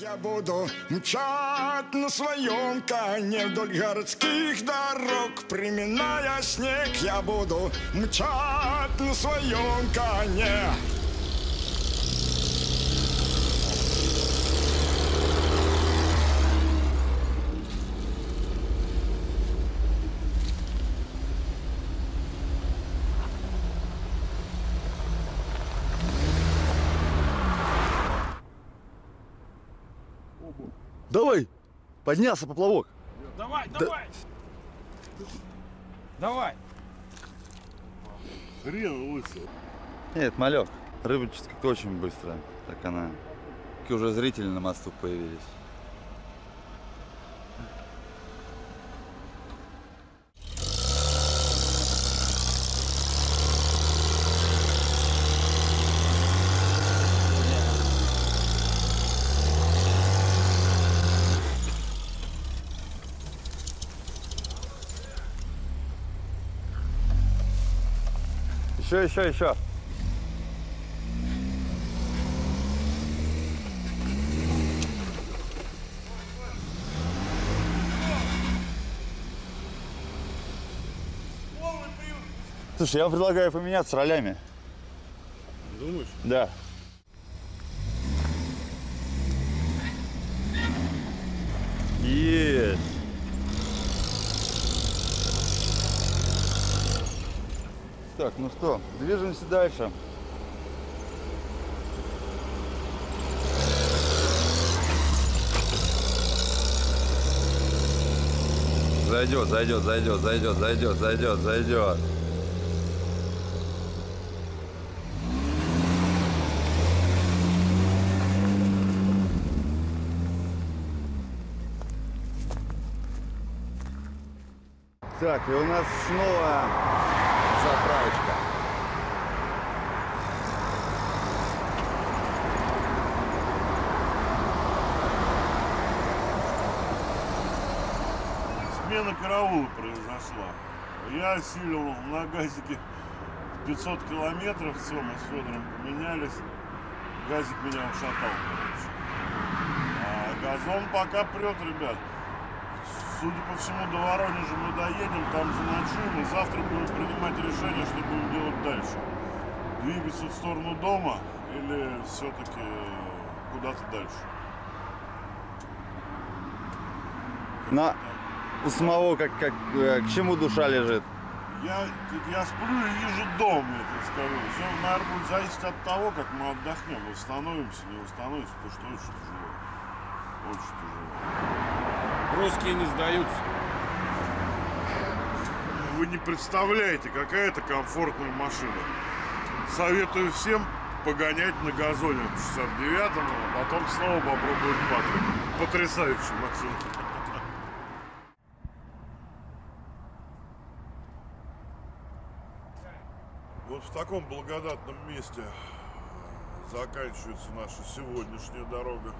Я буду мчать на своем коне вдоль городских дорог, приминая снег. Я буду мчать на своем коне. Давай! Поднялся поплавок. Давай, давай! Давай! Хрен лысый. Нет, малек. Как-то очень быстро. Так она. Такие уже зрители на мосту появились. Еще, еще, еще. Слушай, я предлагаю поменяться ролями. Думаешь? Да. Есть. Так, ну что, движемся дальше. Зайдет, зайдет, зайдет, зайдет, зайдет, зайдет, зайдет. Так, и у нас снова заправочка. Смена караула произошла. Я осилил на газике 500 километров. Все, мы с Федором поменялись. Газик меня ушатал. А газон пока прет, ребят. Судя по всему, до Воронежа мы доедем, там заночуем, и завтра будем принимать решение, что будем делать дальше. Двигаться в сторону дома или все-таки куда-то дальше. На у самого как, как э, к чему душа лежит. Я, я сплю и вижу дом, я тебе скажу. Все, наверное, будет зависеть от того, как мы отдохнем, восстановимся, не восстановимся, потому что очень тяжело. Очень тяжело. Русские не сдаются. Вы не представляете, какая это комфортная машина. Советую всем погонять на газоне 69-м, а потом снова попробовать Патрик. Потрясающая машина. Вот в таком благодатном месте заканчивается наша сегодняшняя дорога.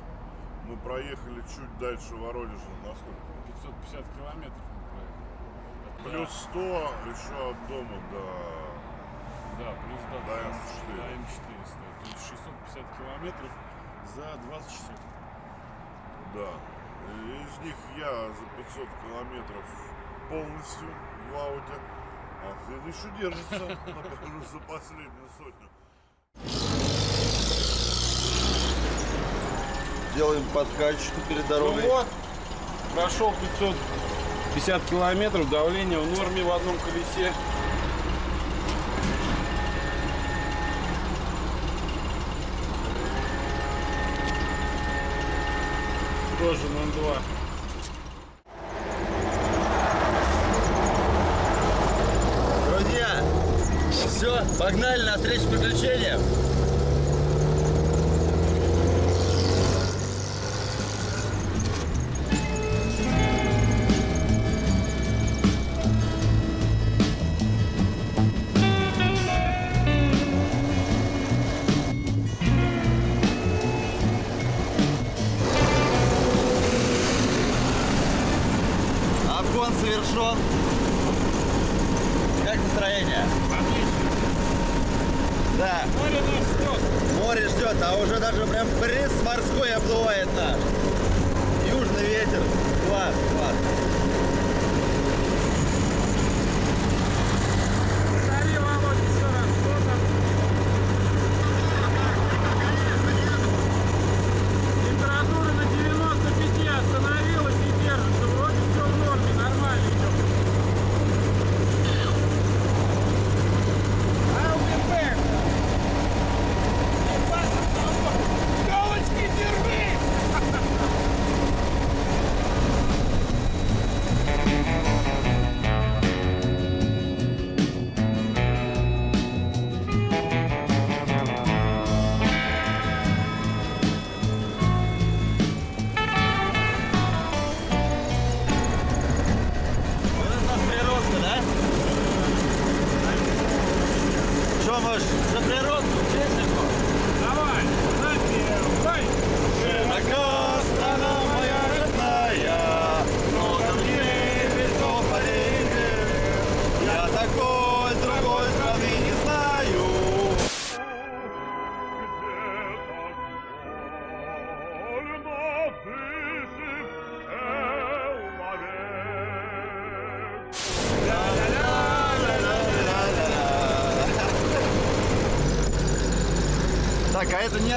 Мы проехали чуть дальше Воронежа, насколько? 550 километров мы проехали. Плюс 100 еще от дома до... Да, плюс до, До М4. До М4 стоит. То есть 650 километров за 20 часов. Да. И Из них я за 500 километров полностью в ауте, а Фед еще держится за последнюю сотню. Делаем подкачку перед дорогой. Ну вот, прошел 550 километров, давление в норме в одном колесе. Тоже 0,2. Друзья, все, погнали на встречу приключениям.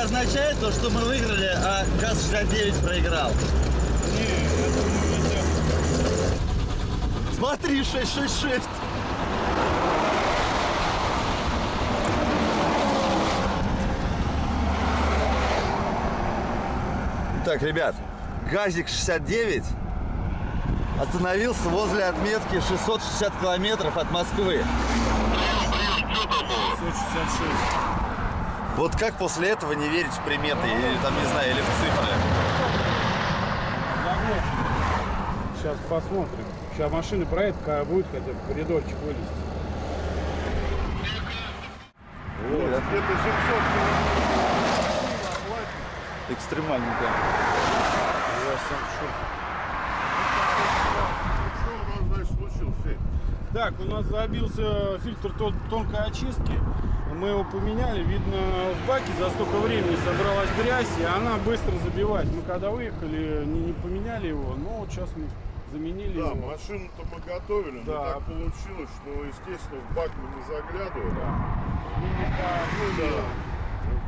Означает то, что мы выиграли, а ГАЗ-69 проиграл? Смотри, 666. Так, ребят, ГАЗик 69 остановился возле отметки 660 километров от Москвы. 166. Вот как после этого не верить в приметы, или там, не знаю, или в цифры? Сейчас посмотрим. Сейчас машина проедет, когда будет хотя бы в коридорчик вылезти. Где-то 700 Экстремально, да. Я сам в шоке. Что у нас, значит, случилось, Федь? Так, у нас забился фильтр тон- тонкой очистки. Мы его поменяли. Видно, в баке за столько времени собралась грязь, и она быстро забивает. Мы когда выехали, не, не поменяли его, но вот сейчас мы заменили Да, его. машину-то мы готовили, но Да. так получилось, что, естественно, в бак мы не заглядывали. Ну, не по- ну, Да.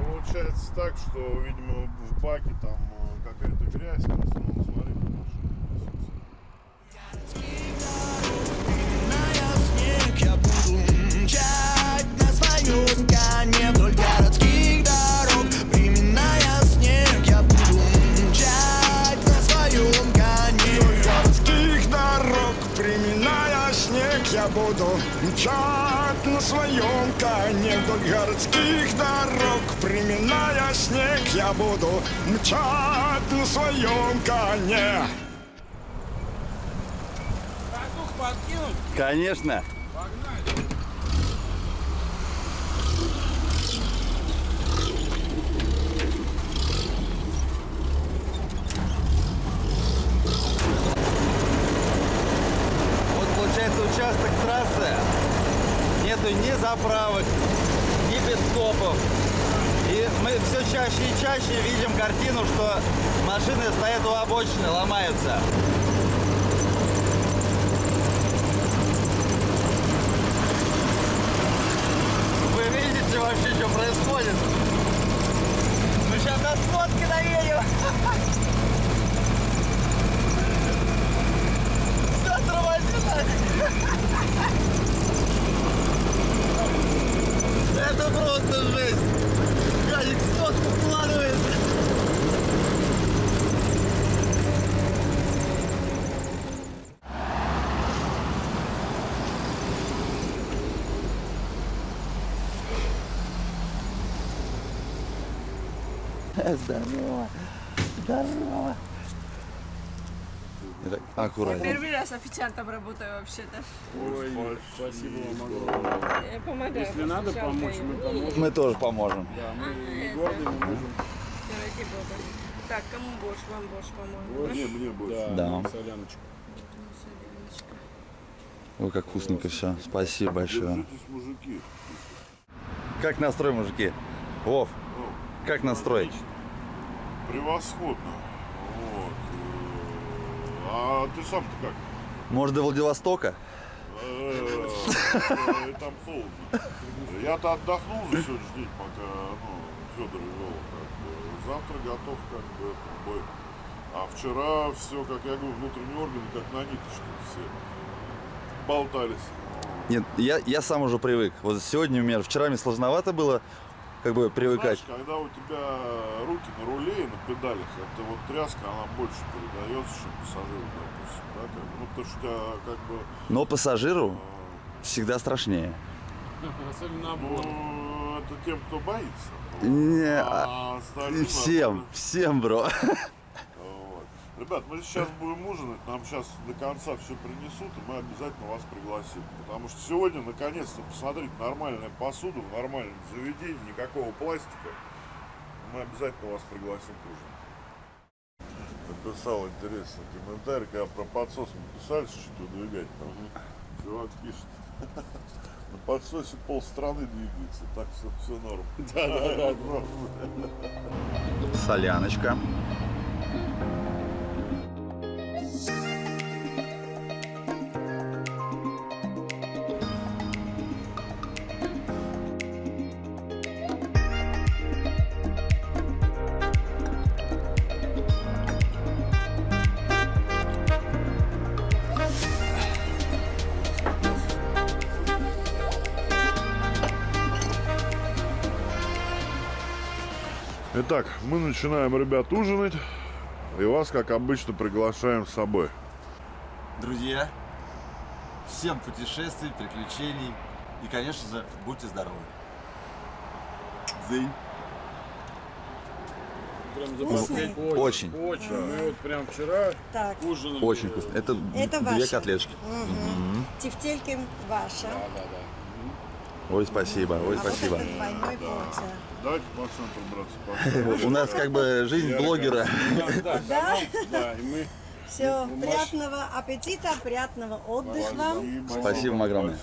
Получается так, что, видимо, в баке там э, какая-то грязь, я буду мчать на своем коне Вдоль городских дорог Приминая снег, я буду мчать на своем коне? Конечно. Получается участок трассы. Нету ни заправок, ни пидстопов. И мы все чаще и чаще видим картину, что машины стоят у обочины, ломаются. Вы видите вообще, что происходит? Мы сейчас до сотки доедем. Все тормозит. Это просто жесть. Гадик сотку вкладывает. Здорово. Здорово. Аккуратнее. Первый раз официантом работаю вообще-то. Ой, спасибо вам огромное. Я помогаю. Если надо помочь, мы поможем. Мы тоже поможем. Да, мы не это. горды, мы можем. Ради бога. Так, кому борщ? Вам борщ, по-моему. Борщ? Не, мне больше. Да, Да. нам соляночку. Ой, как вкусненько все. Спасибо большое. Держитесь, мужики. Как настрой, мужики? Вов, Ну, как настрой? отлично. Превосходно. Вот. А ты сам-то как? Может, до Владивостока? Э, Там холодно. Я-то отдохнул за сегодняшний день, пока ну, Федор вел. Завтра готов как бы это, бой. А вчера все, как я говорю, внутренние органы как на ниточке все болтались. Нет, я, я сам уже привык. Вот сегодня у меня, вчера мне сложновато было как бы привыкать. Знаешь, когда у тебя руки на руле и на педалях, это вот тряска, она больше передается, чем пассажиру, допустим. Да? Как, бы, ну, потому что у тебя как бы... Но пассажиру всегда страшнее. Особенно. Ну, это тем, кто боится. Не, а- всем, всем, бро. Ребят, мы сейчас будем ужинать, нам сейчас до конца все принесут, и мы обязательно вас пригласим. Потому что сегодня, наконец-то, посмотрите, нормальная посуда в нормальном заведении, никакого пластика. Мы обязательно вас пригласим к ужину. Написал интересный комментарий, когда про подсос мы писали, что выдвигать там. Чувак пишет. На подсосе пол страны двигается, так что все норм. Да, да, да. Соляночка. Итак, мы начинаем, ребят, ужинать. И вас, как обычно, приглашаем с собой. Друзья, всем путешествий, приключений и, конечно же, будьте здоровы. Зынь. Прям Вкусный? запах- Очень. Очень. Мы вот прям вчера Так, ужинали. Очень вкусно. Это, это две ваше. котлетки. Мгм. Тефтельки ваша. Да, да, да. Ой, спасибо, ой, а спасибо. Давайте по центру, братцы, У нас как бы жизнь блогера. Да, да, Да? да, и мы Все, приятного аппетита, приятного отдыха. Спасибо вам огромное.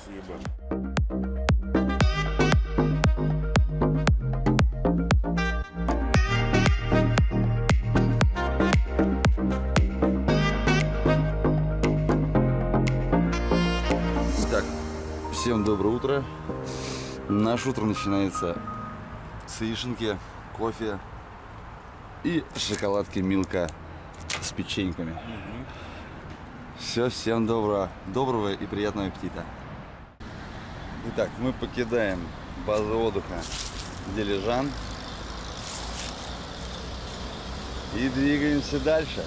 Доброе утро. Наше утро начинается с яишенки, кофе и шоколадки Милка с печеньками. Все, всем доброго, доброго и приятного аппетита. Итак, мы покидаем базу отдыха Дилижан и двигаемся дальше.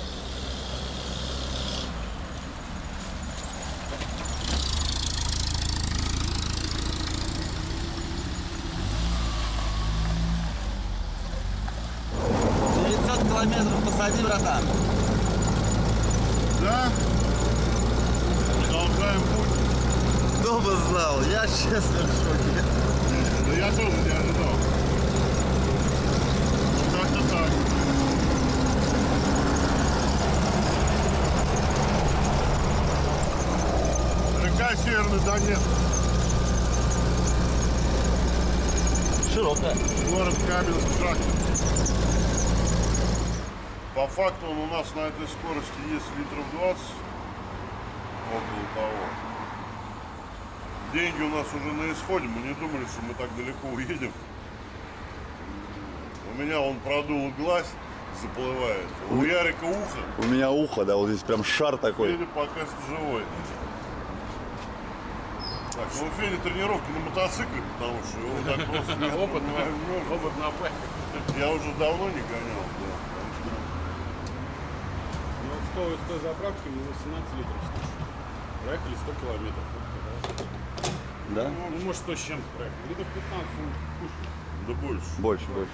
Километров посади, братан. Да? Продолжаем путь. Кто бы знал, я честно в шоке. Да я тоже не ожидал. Как-то так. Река Северный Донец, Широкая. город Каменск-Шахтинск. По факту он у нас на этой скорости есть литров 20, около того. Деньги у нас уже на исходе, мы не думали, что мы так далеко уедем. У меня он продул глаз, заплывает. У Ярика ухо, У меня ухо, да, вот здесь прям шар такой. Федя пока что живой. Так, ну у Феди тренировки на мотоцикле, потому что его так просто опыт, опыт на. Я уже давно не гонял, да. Ну, с той, заправки мы 18 литров слушали. Проехали 100 километров. Да? Ну, может, 100 с чем-то проехали. Литров 15 ну. Да больше. Больше, больше.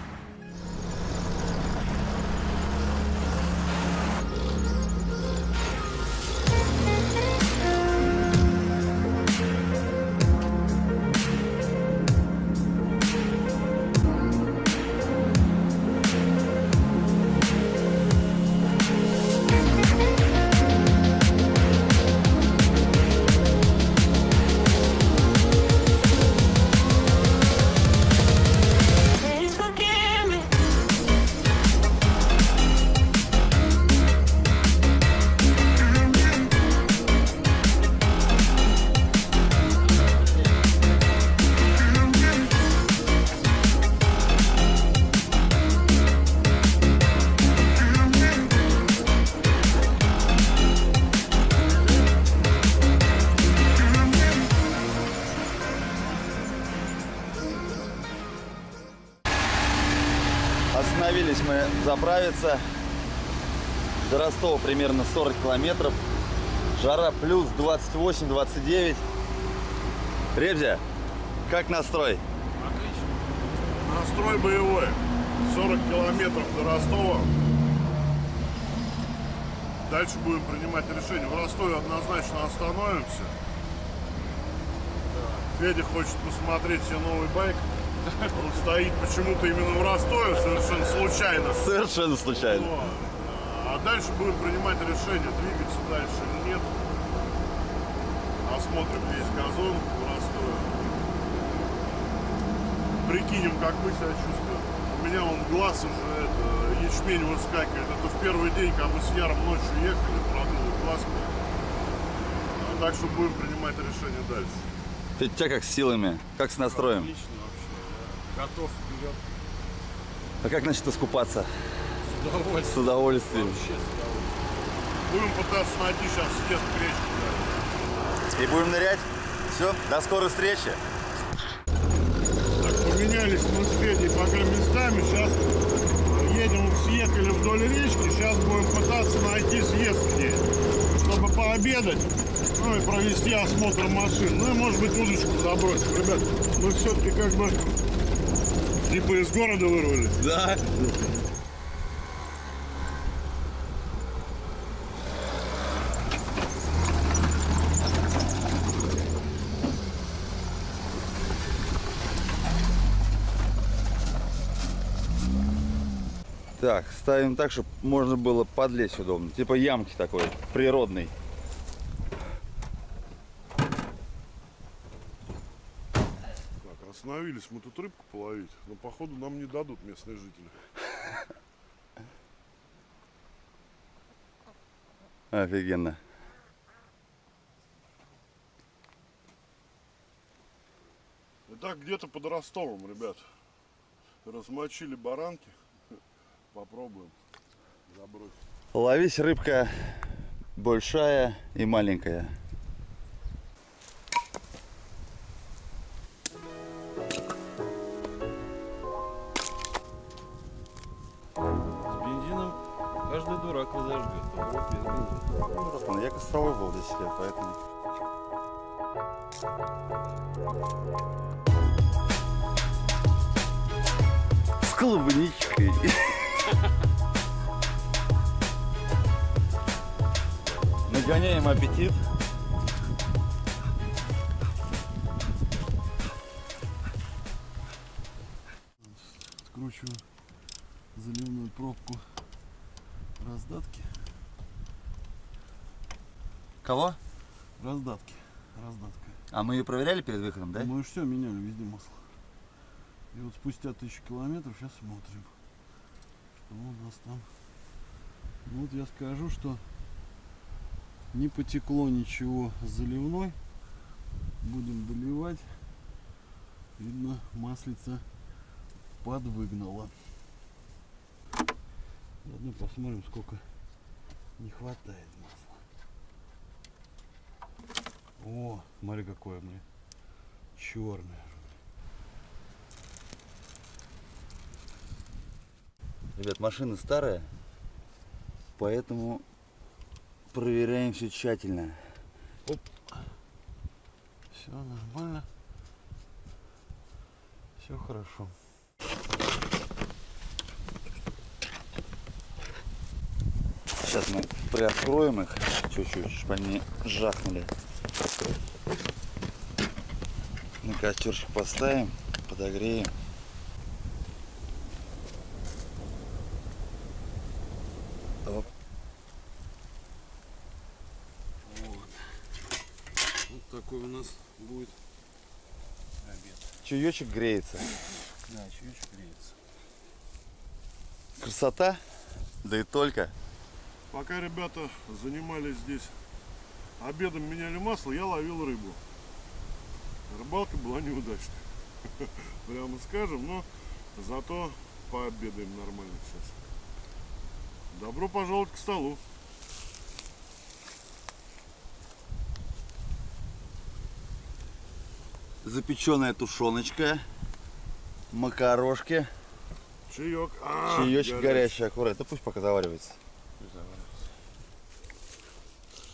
Нравится. До Ростова примерно 40 километров. Жара плюс 28-29. Ребзя, как настрой? Настрой боевой. 40 километров до Ростова. Дальше будем принимать решение. В Ростове однозначно остановимся. Федя хочет посмотреть себе новый байк. Он стоит почему-то именно в Ростове, совершенно случайно. Совершенно случайно. Вот. А дальше будем принимать решение, двигаться дальше или нет. Осмотрим весь газон в Ростове. Прикинем, как мы себя чувствуем. У меня он глаз уже это, ячмень выскакивает. Это в первый день, когда мы с Яром ночью ехали, продул глаз. так что будем принимать решение дальше. Ты тебя как с силами? Как с настроем? Отлично. Готов вперед. А как насчет искупаться? С удовольствием. С удовольствием. Вообще с удовольствием. Будем пытаться найти сейчас съезд к речке. И будем нырять. Все, до скорой встречи. Так, поменялись мы с Федей пока местами. Сейчас едем, съехали вдоль речки. Сейчас будем пытаться найти съезд к ней, чтобы пообедать. Ну и провести осмотр машин. Ну и может быть удочку забросить. Ребят, мы все-таки как бы типа из города вырвались. Да. Так, ставим так, чтобы можно было подлезть удобно. Типа ямки такой, природный. Так, остановились мы тут рыбку половить, но походу нам не дадут местные жители. Офигенно. Итак, где-то под Ростовом, ребят. Размочили баранки. Попробуем забросить. Ловись рыбка большая и маленькая. Дурак разожгет. а вот без бензина. Братан, я костровой был 10 лет, поэтому... С клубничкой. Нагоняем аппетит. Кого? Раздатки. Раздатка. А мы ее проверяли перед выходом, да? Мы все меняли везде масло. И вот спустя тысячу километров сейчас смотрим, что у нас там. Ну вот я скажу, что не потекло ничего с заливной. Будем доливать. Видно, маслица подвыгнала. Заодно посмотрим, сколько не хватает масла. О, смотри какое мне черное. Ребят, машина старая, поэтому проверяем все тщательно. Все нормально. Все хорошо. Сейчас мы приоткроем их чуть-чуть, чтобы они жахнули. На костерчик поставим, подогреем. Оп. Вот такой у нас будет обед. Чаечек греется. Да, чаечек греется. Красота, да и только. Пока ребята занимались здесь обедом, меняли масло, я ловил рыбу. Рыбалка была неудачной. Прямо скажем, но зато пообедаем нормально сейчас. Добро пожаловать к столу. Запеченная тушеночка, макарошки. Чаек. А, Чаечек горячий, аккуратно. Да пусть пока заваривается.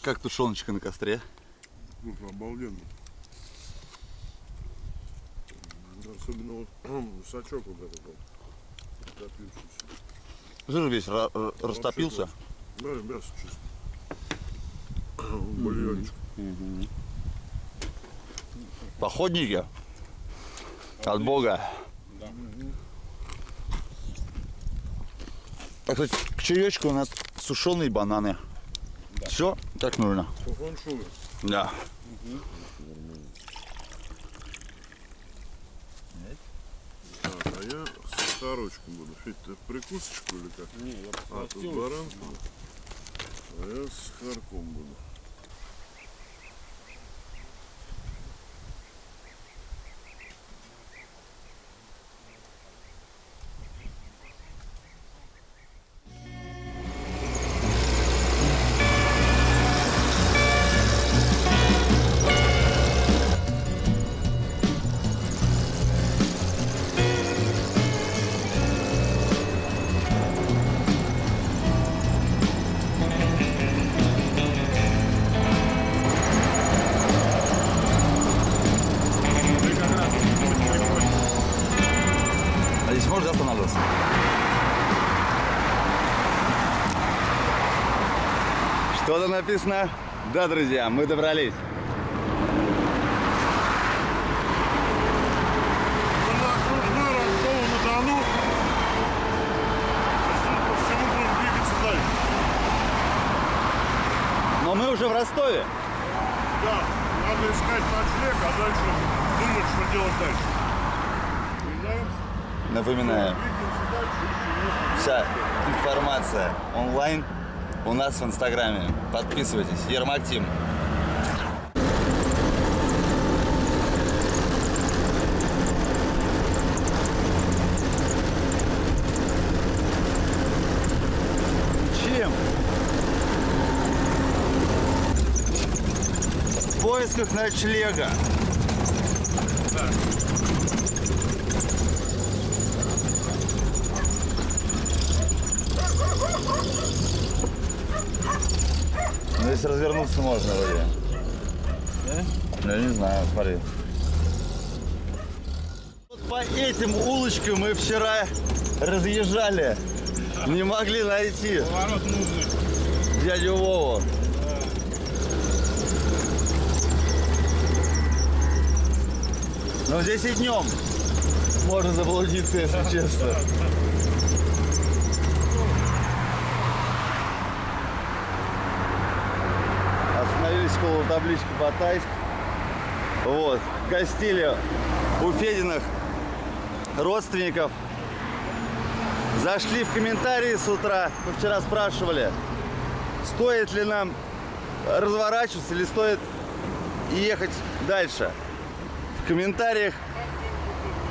Как тушеночка на костре? Ну, обалденно. Особенно вот сачок вот этот вот. Растопившийся. Жир весь ра- ра- растопился. Да, мясо чисто. Бульончик. Походники. От Бога. Так, кстати, к чаечку у нас сушеные бананы. Все, так нужно. Да. Так, а я сахарочком буду. Федь, ты прикусочку или как? Не, я А, тут баранку. А я с сахарком буду. Что-то написано. Да, друзья, мы добрались. Но мы уже в Ростове. Да, надо искать ночлег, а дальше думать, что делать дальше. Двигаемся дальше. вся информация онлайн у нас в Инстаграме. Подписывайтесь. Ермак Тим. Чем? В поисках ночлега. Ну, здесь развернуться можно вроде. Да? Я не знаю, смотри. Вот по этим улочкам мы вчера разъезжали. Не могли найти Поворот нужный. дядю Вову. Но здесь и днем можно заблудиться, если честно. Около таблички Батайск. Вот. Гостили у Фединых родственников. Зашли в комментарии с утра. Мы вчера спрашивали, стоит ли нам разворачиваться или стоит ехать дальше. В комментариях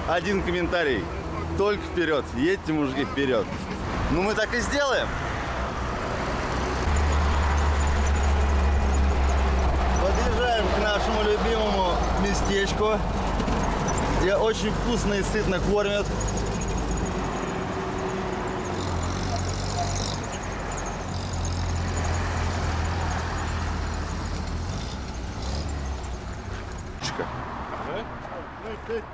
один комментарий. Только вперед. Едьте, мужики, вперед. Ну, мы так и сделаем. Подъезжаем к нашему любимому местечку, где очень вкусно и сытно кормят. Чика. Почему?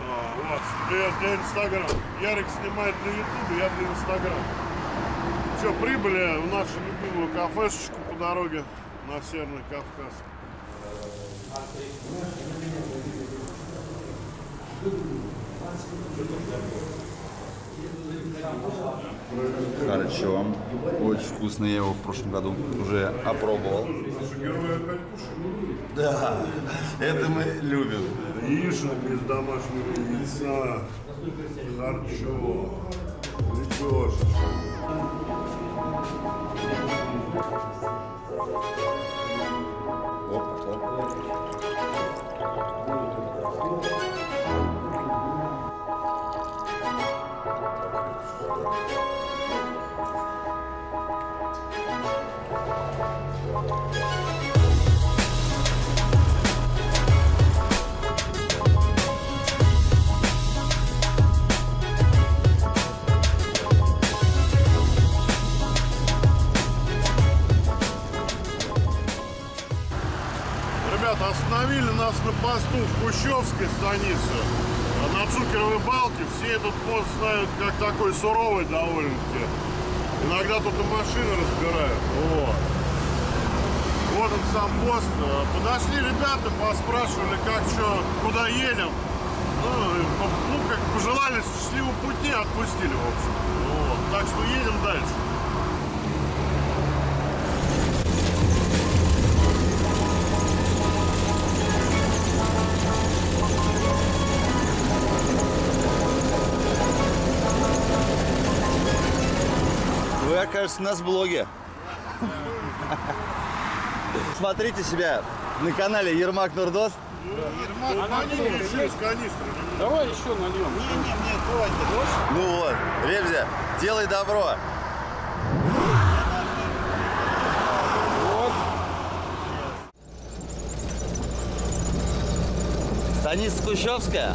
А, привет, для Инстаграм. Ярик снимает на Ютубе, я для Инстаграм. Все, прибыли в нашу любимую кафешечку по дороге на Северный Кавказ. Хорошо. Очень вкусно. Я его в прошлом году уже опробовал. Наши герои опять кушают. Да, это мы любим. Яишенка из домашнего яйца. Харчо. Лепешечка. Оп, на посту в Кущевской станице. А На Цукеровой балке все этот пост знают как такой суровый довольно-таки. Иногда тут и машины разбирают. Вот. Вот он сам пост. Э, Подошли ребята, поспрашивали, как что, куда едем. Ну, ну, как пожелали счастливого пути, отпустили, в общем. Вот. Так что едем дальше. Окажется, у нас в блоге. Смотрите себя на канале Ермак Нурдос. Они еще из канистры. Давай еще нальем. Ну вот, Ребзя, делай добро. Станица Кущевская.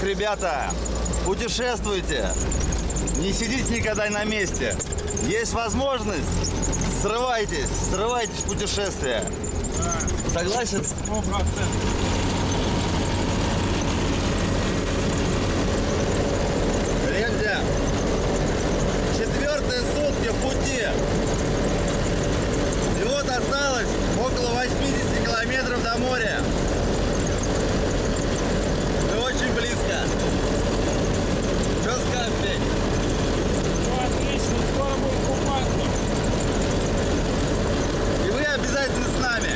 Ох, ребята, путешествуйте. Не сидите никогда на месте. Есть возможность, срывайтесь, срывайтесь в путешествие. Согласен? Сто процентов. Ремзя, четвертые сутки пути. И вот осталось около 80 километров до моря. Мы очень близко. Отлично, скоро будем купаться. И вы обязательно с нами.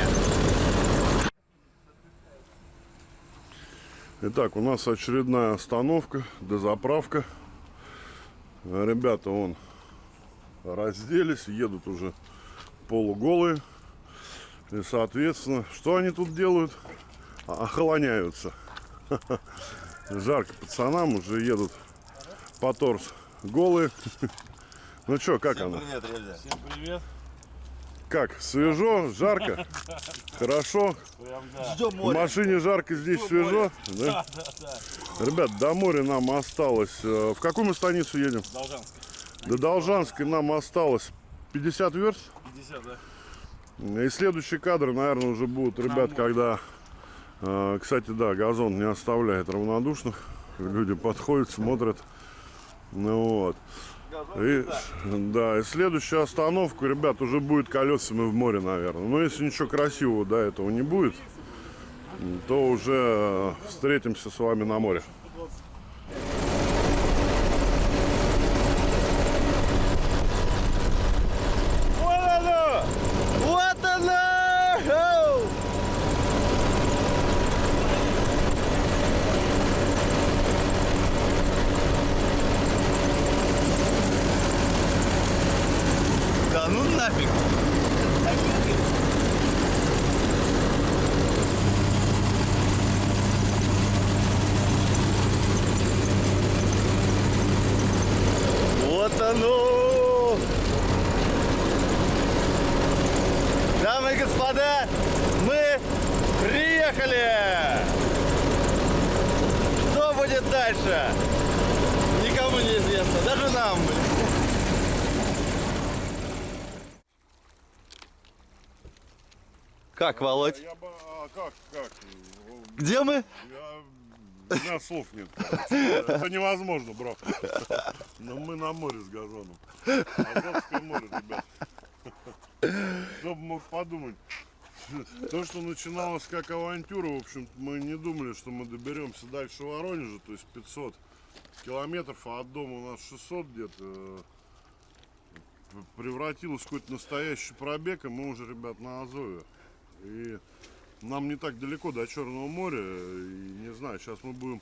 Итак, у нас очередная остановка, дозаправка. Ребята, вон, разделись, едут уже полуголые. И, соответственно, что они тут делают? А- Охолоняются. Жарко пацанам, уже едут по торс голые. Ну что, как оно? Привет, Ремзя. Всем привет. Как? Свежо? Жарко? Хорошо? Ждем В машине жарко, здесь свежо? Да? Ребят, до моря нам осталось... э, В какую мы станицу едем? Должанская. До Должанской нам осталось 50 верст. 50, да? И следующие кадры, наверное, уже будут, ребят, когда... э, Кстати, да, газон не оставляет равнодушных. Люди подходят, смотрят. Ну вот. И, да, и следующая остановка, ребят, уже будет колесами в море, наверное. Но если ничего красивого до этого не будет, то уже встретимся с вами на море. Вот оно! Вот оно! Оу! Да ну нафиг! Вот оно! Дамы и господа, мы приехали! Что будет дальше? Никому не известно, даже нам. блин. Как, Володь? Я бы, а как, как? Где мы? Я... У меня слов нет. Это невозможно, бро. Но мы на море с газоном. Азовское море, ребят. Кто бы мог подумать. То, что начиналось как авантюра, в общем мы не думали, что мы доберемся дальше Воронежа, то есть 500 километров, а от дома у нас 600 где-то. Превратилось в какой-то настоящий пробег, и мы уже, ребят, на Азове. И нам не так далеко до Черного моря. И не знаю, сейчас мы будем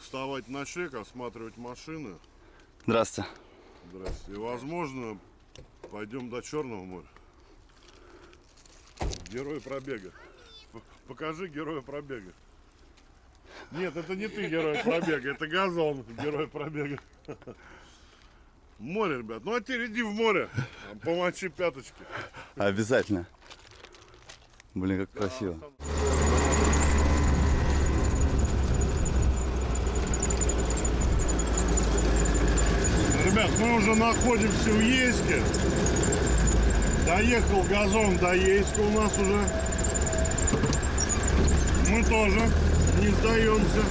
вставать на шлек, осматривать машины. Здравствуйте. Здрасте. И возможно, пойдем до Черного моря. Герой пробега. Покажи героя пробега. Нет, это не ты герой пробега, это газон герой пробега. Море, ребят. Ну а теперь иди в море, помочи пяточки. Обязательно. Блин, как да, красиво. Ребят, мы уже находимся в Ейске. Доехал газон до Ейска у нас уже. Мы тоже не сдаемся.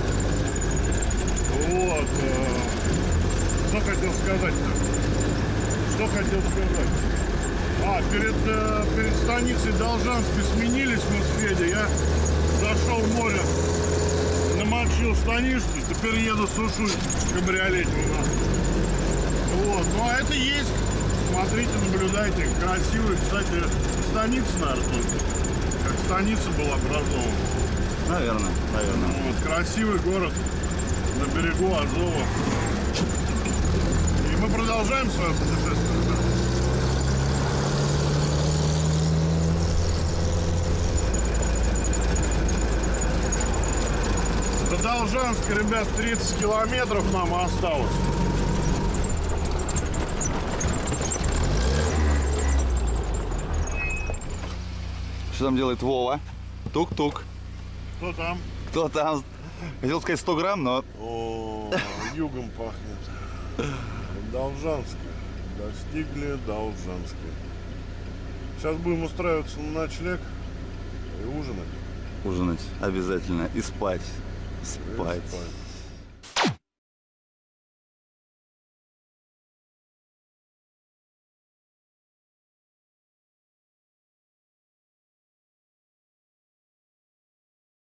Вот. э, Что хотел сказать-то? Что хотел сказать? А, перед, э, перед станицей Должанской сменились мы с Федей. Я зашел в море, намочил штанишки, теперь еду сушусь в кабриолете у нас. Вот, ну а это есть. Смотрите, наблюдайте. Красивый, кстати, станица, наверное. Как станица была образована. Наверное, наверное. Вот, красивый город на берегу Азова. И мы продолжаем свое путешествие. До Должанска, ребят, 30 километров нам осталось. Что там делает Вова? Тук-тук. Кто там? Кто там? Хотел сказать 100 грамм, но О, югом пахнет. Должанская. Достигли Должанской. Сейчас будем устраиваться на ночлег и ужинать. ужинать обязательно и спать. И Спать. спать.